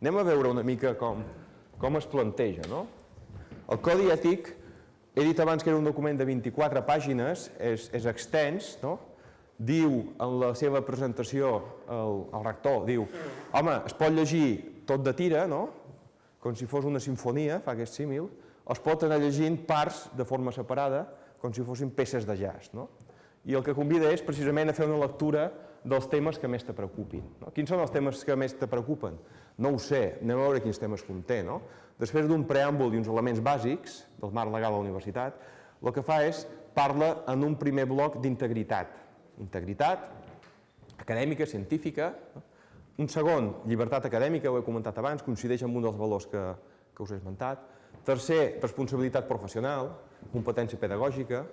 Anem a veure una mica com, com es planteja. No? El codi ètic, he dit abans que era un document de 24 pàgines, és, és extens, no? diu en la seva presentació el, el rector, diu, home, es pot llegir tot de tira, no? com si fos una sinfonia, fa aquest símil, es pot anar llegint parts de forma separada, com si fossin peces de jazz. No? I el que convida és precisament a fer una lectura dels temes que més te preocupin. No? Quins són els temes que més te preocupen? No ho sé, anem a veure quins temes conté. No? Després d'un preàmbul i uns elements bàsics del marc legal de la universitat, el que fa és parla en un primer bloc d'integritat. Integritat acadèmica, científica. No? Un segon, llibertat acadèmica, ho he comentat abans, coincideix amb un dels valors que, que us he esmentat. Tercer, responsabilitat professional, competència pedagògica,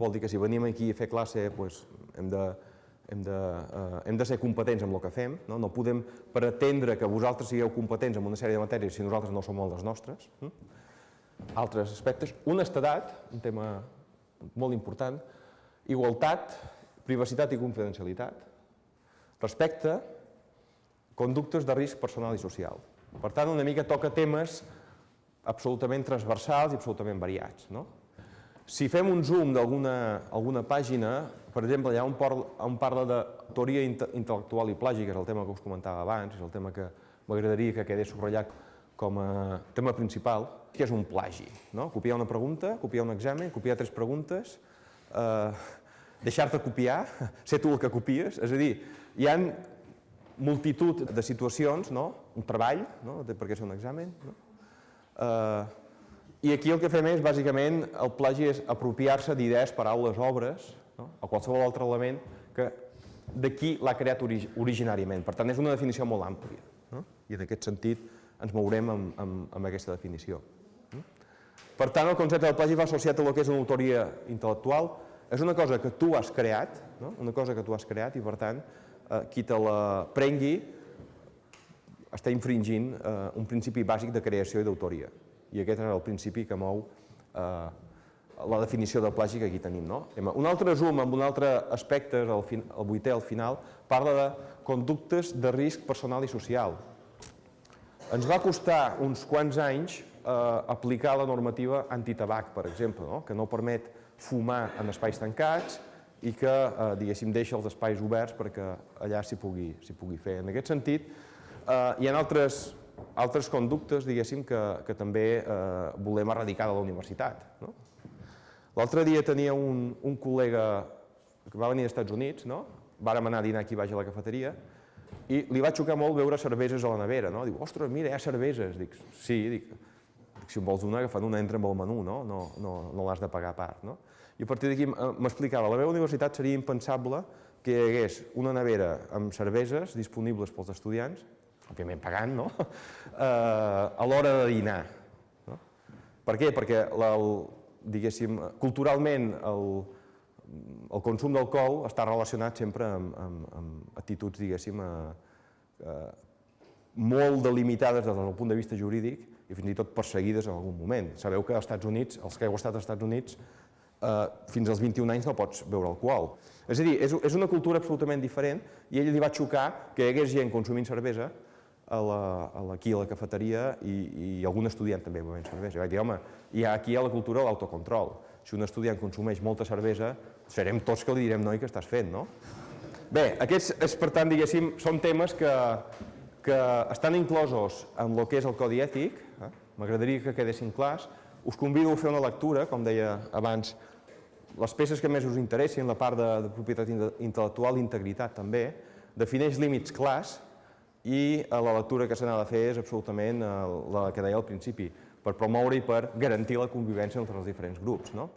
vol dir que si venim aquí a fer classe doncs, hem, de, hem, de, eh, hem de ser competents amb el que fem, no? no podem pretendre que vosaltres sigueu competents en una sèrie de matèries si nosaltres no som les nostres. Hm? Altres aspectes, honestedat, un tema molt important, igualtat, privacitat i confidencialitat, respecte, conductes de risc personal i social. Per tant, una mica toca temes absolutament transversals i absolutament variats. No? Si fem un zoom d'alguna alguna pàgina, per exemple, allà on, parla, on parla de teoria intel·lectual i plàgica, és el tema que us comentava abans, és el tema que m'agradaria que quedés subratllat com a tema principal, que és un plagi. No? Copiar una pregunta, copiar un examen, copiar tres preguntes, eh, deixar-te copiar, ser tu el que copies, és a dir, hi ha multitud de situacions, no? un treball, no? perquè és un examen, no? Eh, I aquí el que fem és, bàsicament, el plagi és apropiar-se d'idees, paraules, obres, no? o qualsevol altre element que d'aquí l'ha creat originàriament. Per tant, és una definició molt àmplia. No? I en aquest sentit ens mourem amb, amb, amb aquesta definició. Per tant, el concepte del plagi va associat a el que és una autoria intel·lectual. És una cosa que tu has creat, no? una cosa que tu has creat i, per tant, eh, qui te la prengui està infringint eh, un principi bàsic de creació i d'autoria. I aquest és el principi que mou eh, la definició de plagi que aquí tenim. No? Un altre zoom amb un altre aspecte, el, fin, el vuitè al final, parla de conductes de risc personal i social. Ens va costar uns quants anys eh, aplicar la normativa antitabac, per exemple, no? que no permet fumar en espais tancats i que, eh, diguéssim, deixa els espais oberts perquè allà s'hi pugui, pugui fer. En aquest sentit, Eh, hi ha altres, altres conductes, diguéssim, que, que també eh, volem erradicar de la universitat. No? L'altre dia tenia un, un col·lega que va venir als Estats Units, no? vàrem anar a dinar aquí baix a la cafeteria, i li va xocar molt veure cerveses a la nevera. No? Diu, ostres, mira, hi ha cerveses. Dic, sí, dic, si en vols una, agafant una entra amb el menú, no, no, no, no l'has de pagar a part. No? I a partir d'aquí eh, m'explicava, la meva universitat seria impensable que hi hagués una nevera amb cerveses disponibles pels estudiants òbviament pagant, no? eh, a l'hora de dinar. No? Per què? Perquè, la, el, diguéssim, culturalment el, el consum d'alcohol està relacionat sempre amb, amb, amb actituds, diguéssim, eh, eh, molt delimitades des del punt de vista jurídic i fins i tot perseguides en algun moment. Sabeu que als Estats Units, els que heu estat als Estats Units, eh, fins als 21 anys no pots beure alcohol. És a dir, és, és una cultura absolutament diferent i ell li va xocar que hi hagués gent consumint cervesa a la, a la, aquí a la cafeteria i, i algun estudiant també bevent cervesa. I vaig dir, home, hi ha aquí a la cultura l'autocontrol. Si un estudiant consumeix molta cervesa, serem tots que li direm, noi, què estàs fent, no? Bé, aquests, és, per tant, diguéssim, són temes que, que estan inclosos en el que és el codi ètic, eh? m'agradaria que quedessin clars. Us convido a fer una lectura, com deia abans, les peces que més us interessin, la part de, de propietat intel·lectual, integritat també, defineix límits clars, i eh, la lectura que se n'ha de fer és absolutament eh, la que deia al principi, per promoure i per garantir la convivència entre els diferents grups. No?